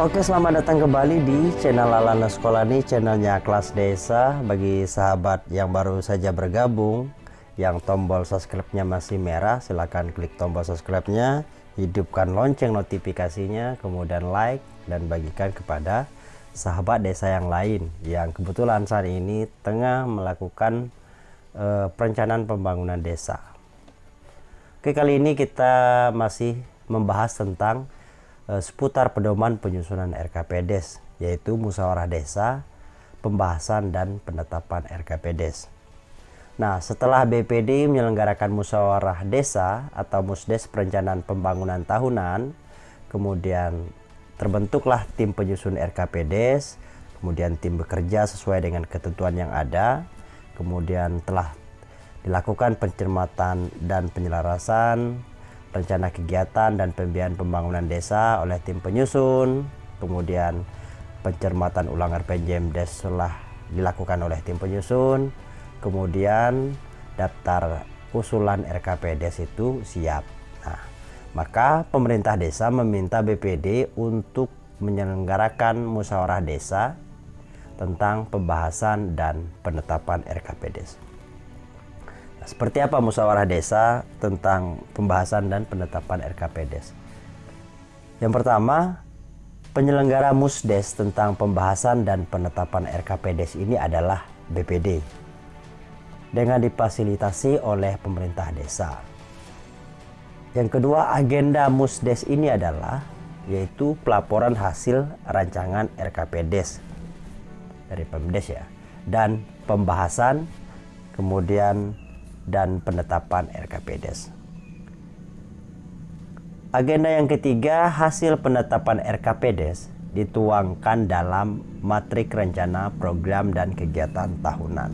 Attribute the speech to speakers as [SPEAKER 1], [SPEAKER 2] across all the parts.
[SPEAKER 1] Oke, selamat datang kembali di channel Lalana Sekolah ini, channelnya kelas desa. Bagi sahabat yang baru saja bergabung, yang tombol subscribe-nya masih merah, silahkan klik tombol subscribe-nya, hidupkan lonceng notifikasinya, kemudian like dan bagikan kepada sahabat desa yang lain yang kebetulan saat ini tengah melakukan uh, perencanaan pembangunan desa. Oke, kali ini kita masih membahas tentang Eh, seputar pedoman penyusunan RKPDes yaitu musyawarah desa, pembahasan dan penetapan RKPDes. Nah, setelah BPD menyelenggarakan musyawarah desa atau musdes perencanaan pembangunan tahunan, kemudian terbentuklah tim penyusun RKPDes, kemudian tim bekerja sesuai dengan ketentuan yang ada, kemudian telah dilakukan pencermatan dan penyelarasan rencana kegiatan dan pembiayaan pembangunan desa oleh tim penyusun, kemudian pencermatan ulang RPJMDes telah dilakukan oleh tim penyusun, kemudian daftar usulan RKPDes itu siap. Nah, maka pemerintah desa meminta BPD untuk menyelenggarakan musyawarah desa tentang pembahasan dan penetapan RKPDes. Seperti apa musyawarah desa tentang pembahasan dan penetapan RKPDes? Yang pertama, penyelenggara Musdes tentang pembahasan dan penetapan RKPDes ini adalah BPD dengan difasilitasi oleh pemerintah desa. Yang kedua, agenda Musdes ini adalah yaitu pelaporan hasil rancangan RKPDes dari Pemdes ya dan pembahasan kemudian dan penetapan RKPDes. Agenda yang ketiga, hasil penetapan RKPDes dituangkan dalam matrik rencana program dan kegiatan tahunan.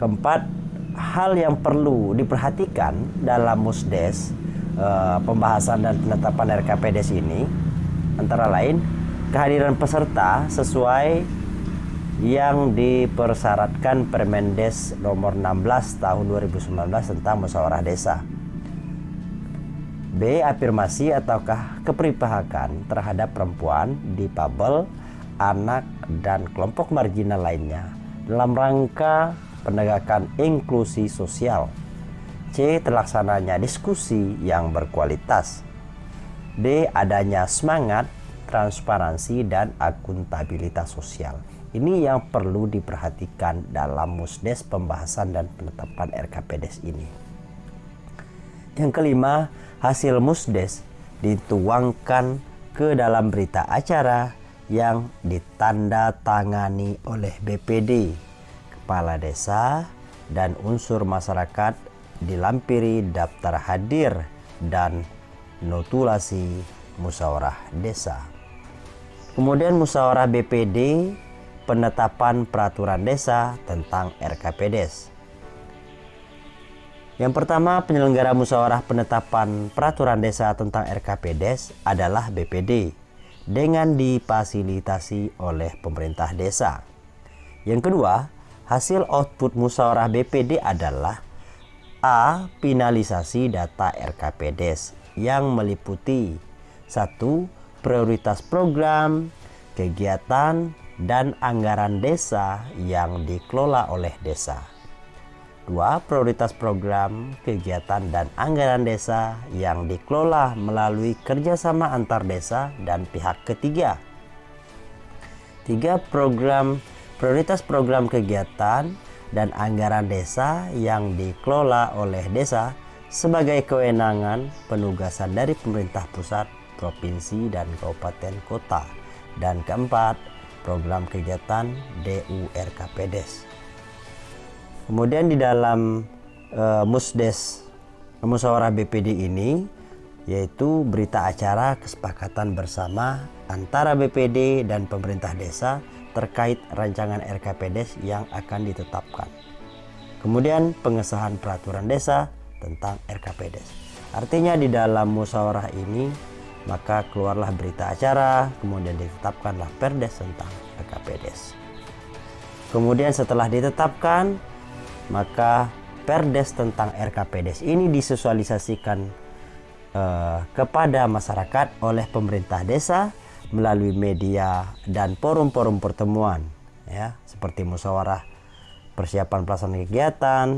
[SPEAKER 1] Keempat, hal yang perlu diperhatikan dalam musdes eh, pembahasan dan penetapan RKPDes ini antara lain kehadiran peserta sesuai yang dipersyaratkan Permendes nomor 16 tahun 2019 tentang musyawarah desa. B. Afirmasi ataukah kepripihakan terhadap perempuan, difabel, anak, dan kelompok marginal lainnya dalam rangka penegakan inklusi sosial. C. Terlaksananya diskusi yang berkualitas. D. Adanya semangat, transparansi, dan akuntabilitas sosial. Ini yang perlu diperhatikan dalam musdes pembahasan dan penetapan RKPDes ini. Yang kelima, hasil musdes dituangkan ke dalam berita acara yang ditanda tangani oleh BPD, kepala desa, dan unsur masyarakat dilampiri daftar hadir dan notulasi musyawarah desa. Kemudian musyawarah BPD penetapan peraturan desa tentang RKPDes. Yang pertama, penyelenggara musyawarah penetapan peraturan desa tentang RKPDes adalah BPD dengan difasilitasi oleh pemerintah desa. Yang kedua, hasil output musyawarah BPD adalah A. Finalisasi data RKPDes yang meliputi satu Prioritas program, kegiatan, dan anggaran desa yang dikelola oleh desa. Dua, prioritas program, kegiatan, dan anggaran desa yang dikelola melalui kerjasama antar desa dan pihak ketiga. Tiga, program prioritas program kegiatan dan anggaran desa yang dikelola oleh desa sebagai kewenangan penugasan dari pemerintah pusat, provinsi, dan kabupaten kota. Dan keempat, program kegiatan DURKPDes. Kemudian di dalam uh, Musdes Musyawarah BPD ini yaitu berita acara kesepakatan bersama antara BPD dan pemerintah desa terkait rancangan RKPDes yang akan ditetapkan. Kemudian pengesahan peraturan desa tentang RKPDes. Artinya di dalam musyawarah ini maka keluarlah berita acara, kemudian ditetapkanlah perdes tentang PKPDes. Kemudian setelah ditetapkan, maka perdes tentang RKPDes ini disosialisasikan uh, kepada masyarakat oleh pemerintah desa melalui media dan forum-forum pertemuan ya seperti musyawarah persiapan pelaksanaan kegiatan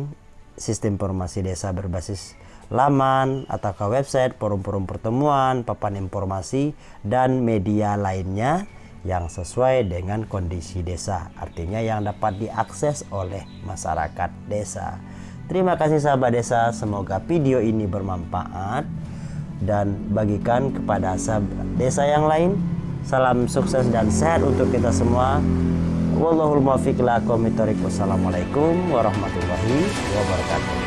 [SPEAKER 1] sistem informasi desa berbasis laman atau ke website, forum-forum pertemuan, papan informasi, dan media lainnya yang sesuai dengan kondisi desa. Artinya yang dapat diakses oleh masyarakat desa. Terima kasih sahabat desa, semoga video ini bermanfaat dan bagikan kepada sahabat desa yang lain. Salam sukses dan sehat untuk kita semua. Wallahul muwaffiq Wassalamualaikum warahmatullahi wabarakatuh.